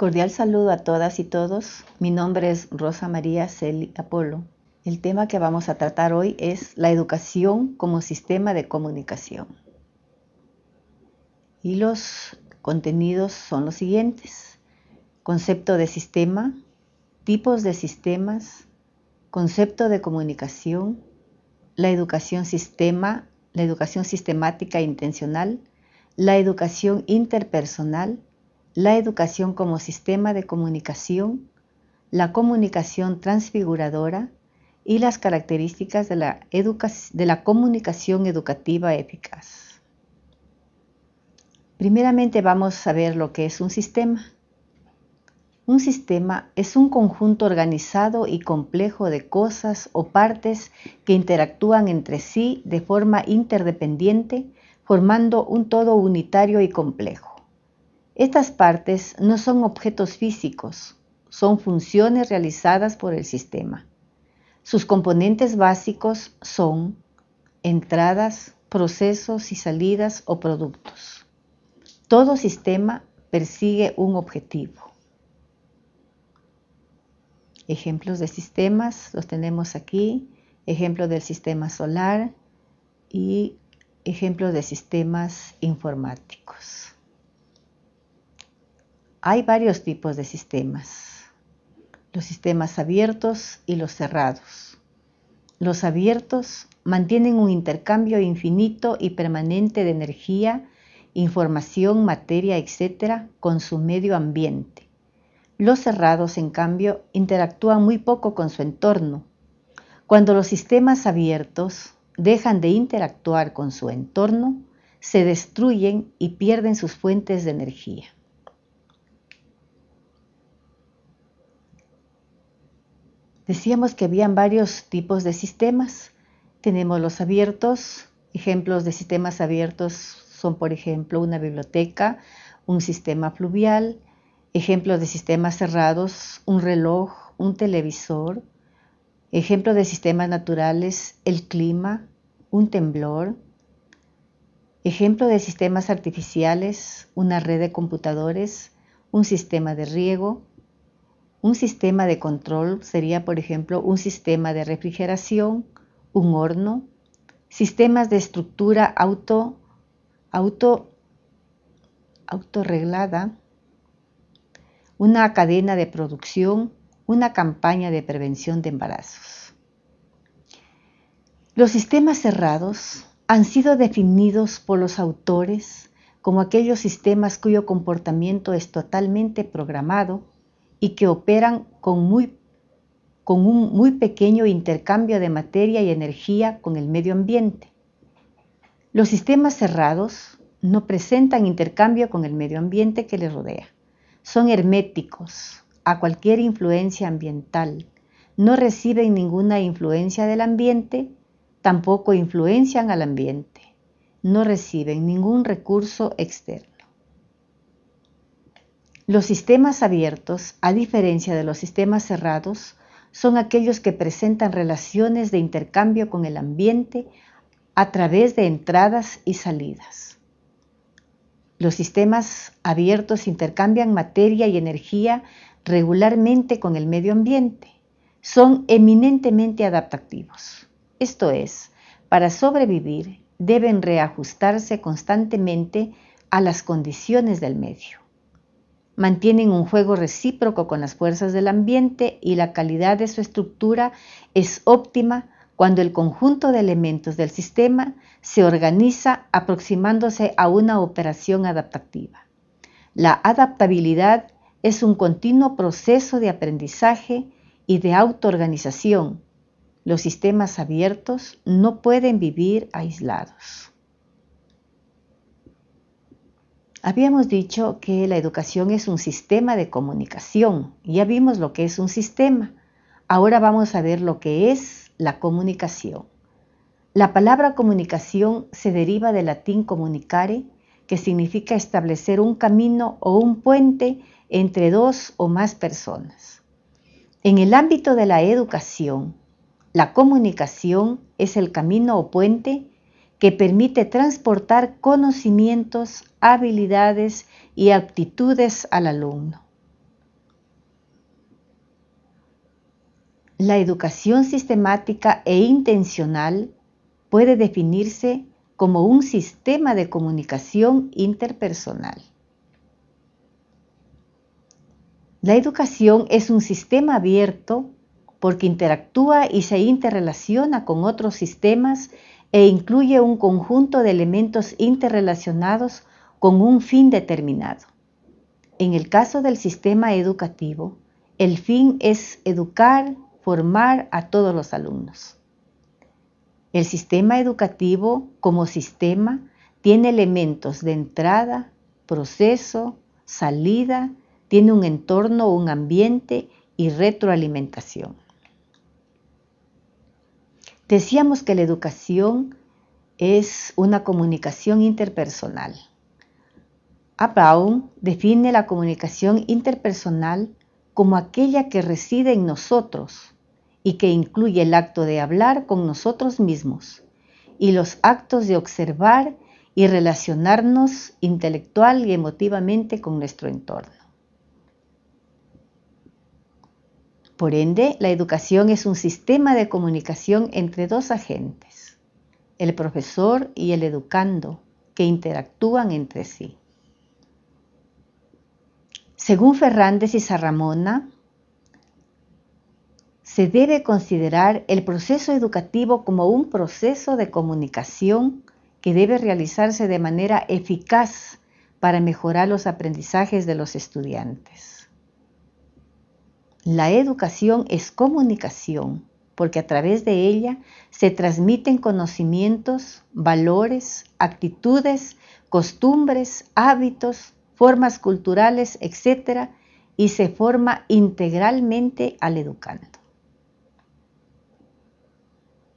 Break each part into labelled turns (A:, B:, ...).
A: Cordial saludo a todas y todos. Mi nombre es Rosa María Celi Apolo. El tema que vamos a tratar hoy es la educación como sistema de comunicación. Y los contenidos son los siguientes. Concepto de sistema, tipos de sistemas, concepto de comunicación, la educación sistema, la educación sistemática e intencional, la educación interpersonal, la educación como sistema de comunicación, la comunicación transfiguradora y las características de la, de la comunicación educativa eficaz. Primeramente vamos a ver lo que es un sistema. Un sistema es un conjunto organizado y complejo de cosas o partes que interactúan entre sí de forma interdependiente, formando un todo unitario y complejo. Estas partes no son objetos físicos, son funciones realizadas por el sistema. Sus componentes básicos son entradas, procesos y salidas o productos. Todo sistema persigue un objetivo. Ejemplos de sistemas los tenemos aquí. Ejemplo del sistema solar y ejemplos de sistemas informáticos. Hay varios tipos de sistemas. Los sistemas abiertos y los cerrados. Los abiertos mantienen un intercambio infinito y permanente de energía, información, materia, etc. con su medio ambiente. Los cerrados, en cambio, interactúan muy poco con su entorno. Cuando los sistemas abiertos dejan de interactuar con su entorno, se destruyen y pierden sus fuentes de energía. Decíamos que habían varios tipos de sistemas. Tenemos los abiertos. Ejemplos de sistemas abiertos son, por ejemplo, una biblioteca, un sistema fluvial. Ejemplos de sistemas cerrados, un reloj, un televisor. Ejemplos de sistemas naturales, el clima, un temblor. Ejemplo de sistemas artificiales, una red de computadores, un sistema de riego, un sistema de control sería, por ejemplo, un sistema de refrigeración, un horno, sistemas de estructura auto, auto, autorreglada, una cadena de producción, una campaña de prevención de embarazos. Los sistemas cerrados han sido definidos por los autores como aquellos sistemas cuyo comportamiento es totalmente programado y que operan con, muy, con un muy pequeño intercambio de materia y energía con el medio ambiente. Los sistemas cerrados no presentan intercambio con el medio ambiente que les rodea. Son herméticos a cualquier influencia ambiental. No reciben ninguna influencia del ambiente, tampoco influencian al ambiente. No reciben ningún recurso externo. Los sistemas abiertos, a diferencia de los sistemas cerrados, son aquellos que presentan relaciones de intercambio con el ambiente a través de entradas y salidas. Los sistemas abiertos intercambian materia y energía regularmente con el medio ambiente. Son eminentemente adaptativos. Esto es, para sobrevivir deben reajustarse constantemente a las condiciones del medio mantienen un juego recíproco con las fuerzas del ambiente y la calidad de su estructura es óptima cuando el conjunto de elementos del sistema se organiza aproximándose a una operación adaptativa. La adaptabilidad es un continuo proceso de aprendizaje y de autoorganización. Los sistemas abiertos no pueden vivir aislados. Habíamos dicho que la educación es un sistema de comunicación. Ya vimos lo que es un sistema. Ahora vamos a ver lo que es la comunicación. La palabra comunicación se deriva del latín comunicare, que significa establecer un camino o un puente entre dos o más personas. En el ámbito de la educación, la comunicación es el camino o puente que permite transportar conocimientos, habilidades y aptitudes al alumno. La educación sistemática e intencional puede definirse como un sistema de comunicación interpersonal. La educación es un sistema abierto porque interactúa y se interrelaciona con otros sistemas e incluye un conjunto de elementos interrelacionados con un fin determinado. En el caso del sistema educativo, el fin es educar, formar a todos los alumnos. El sistema educativo como sistema tiene elementos de entrada, proceso, salida, tiene un entorno, un ambiente y retroalimentación. Decíamos que la educación es una comunicación interpersonal. Abraun define la comunicación interpersonal como aquella que reside en nosotros y que incluye el acto de hablar con nosotros mismos y los actos de observar y relacionarnos intelectual y emotivamente con nuestro entorno. Por ende, la educación es un sistema de comunicación entre dos agentes, el profesor y el educando, que interactúan entre sí. Según Fernández y Sarramona, se debe considerar el proceso educativo como un proceso de comunicación que debe realizarse de manera eficaz para mejorar los aprendizajes de los estudiantes. La educación es comunicación porque a través de ella se transmiten conocimientos, valores, actitudes, costumbres, hábitos, formas culturales, etc., y se forma integralmente al educando.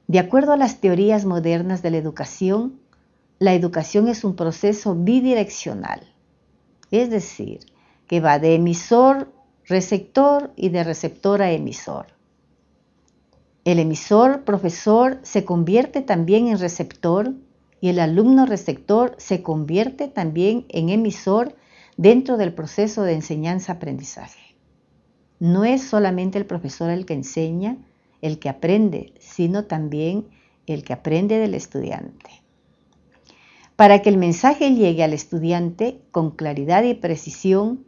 A: De acuerdo a las teorías modernas de la educación, la educación es un proceso bidireccional, es decir, que va de emisor, receptor y de receptor a emisor. El emisor, profesor, se convierte también en receptor y el alumno receptor se convierte también en emisor dentro del proceso de enseñanza-aprendizaje. No es solamente el profesor el que enseña, el que aprende, sino también el que aprende del estudiante. Para que el mensaje llegue al estudiante con claridad y precisión,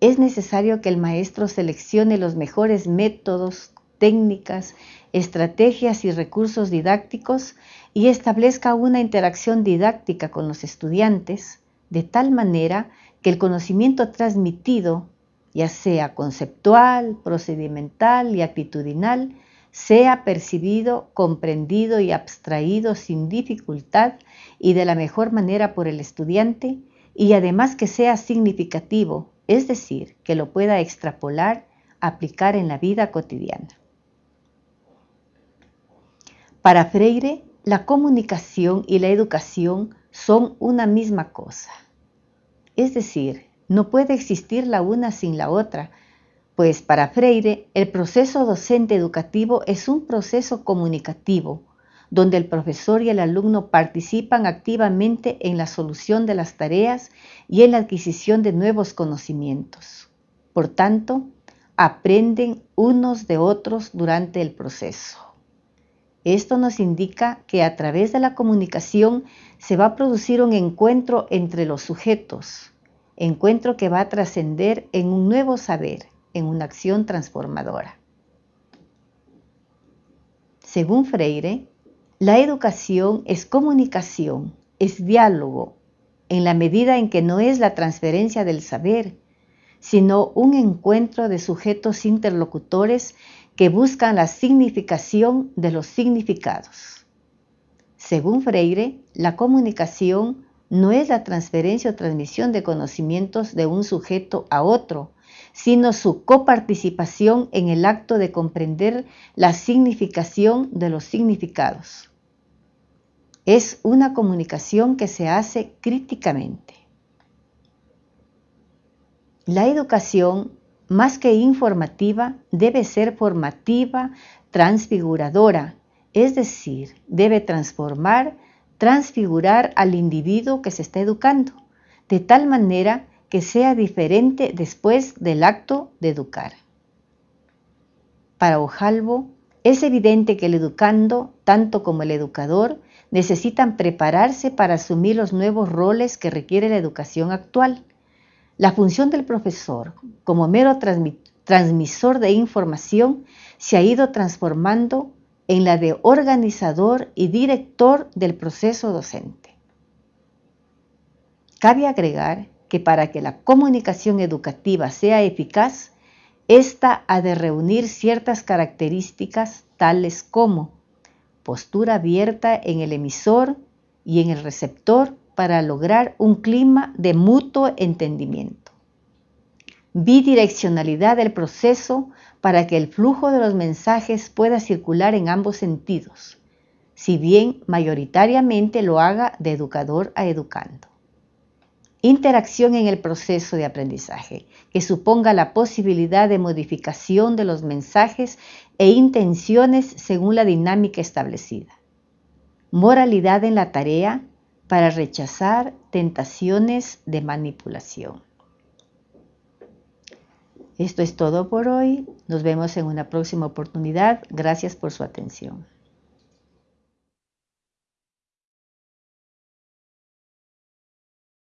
A: es necesario que el maestro seleccione los mejores métodos, técnicas, estrategias y recursos didácticos y establezca una interacción didáctica con los estudiantes de tal manera que el conocimiento transmitido, ya sea conceptual, procedimental y actitudinal, sea percibido, comprendido y abstraído sin dificultad y de la mejor manera por el estudiante y además que sea significativo, es decir, que lo pueda extrapolar, aplicar en la vida cotidiana. Para Freire, la comunicación y la educación son una misma cosa. Es decir, no puede existir la una sin la otra, pues para Freire el proceso docente educativo es un proceso comunicativo, donde el profesor y el alumno participan activamente en la solución de las tareas y en la adquisición de nuevos conocimientos. Por tanto, aprenden unos de otros durante el proceso. Esto nos indica que a través de la comunicación se va a producir un encuentro entre los sujetos, encuentro que va a trascender en un nuevo saber, en una acción transformadora. Según Freire, la educación es comunicación, es diálogo, en la medida en que no es la transferencia del saber, sino un encuentro de sujetos interlocutores que buscan la significación de los significados. Según Freire, la comunicación no es la transferencia o transmisión de conocimientos de un sujeto a otro, sino su coparticipación en el acto de comprender la significación de los significados. Es una comunicación que se hace críticamente. La educación, más que informativa, debe ser formativa, transfiguradora, es decir, debe transformar, transfigurar al individuo que se está educando, de tal manera que sea diferente después del acto de educar. Para Ojalvo, Es evidente que el educando, tanto como el educador, necesitan prepararse para asumir los nuevos roles que requiere la educación actual. La función del profesor, como mero transmisor de información, se ha ido transformando en la de organizador y director del proceso docente. Cabe agregar que para que la comunicación educativa sea eficaz, esta ha de reunir ciertas características tales como postura abierta en el emisor y en el receptor para lograr un clima de mutuo entendimiento. Bidireccionalidad del proceso para que el flujo de los mensajes pueda circular en ambos sentidos, si bien mayoritariamente lo haga de educador a educando. Interacción en el proceso de aprendizaje, que suponga la posibilidad de modificación de los mensajes e intenciones según la dinámica establecida. Moralidad en la tarea para rechazar tentaciones de manipulación. Esto es todo por hoy. Nos vemos en una próxima oportunidad. Gracias por su atención.